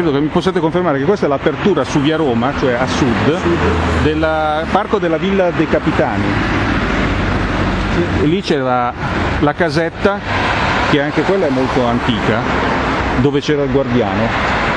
Credo che mi possiate confermare che questa è l'apertura su via Roma, cioè a sud, del parco della Villa dei Capitani. E lì c'era la casetta, che anche quella è molto antica, dove c'era il guardiano.